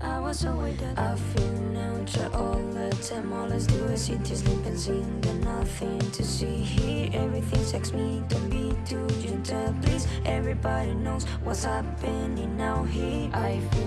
I was so that I feel now. Try all the time All I do is sit here, sleep and sing. Got nothing to see here. Everything sex me, don't be too gentle Please, everybody knows what's happening now here. I feel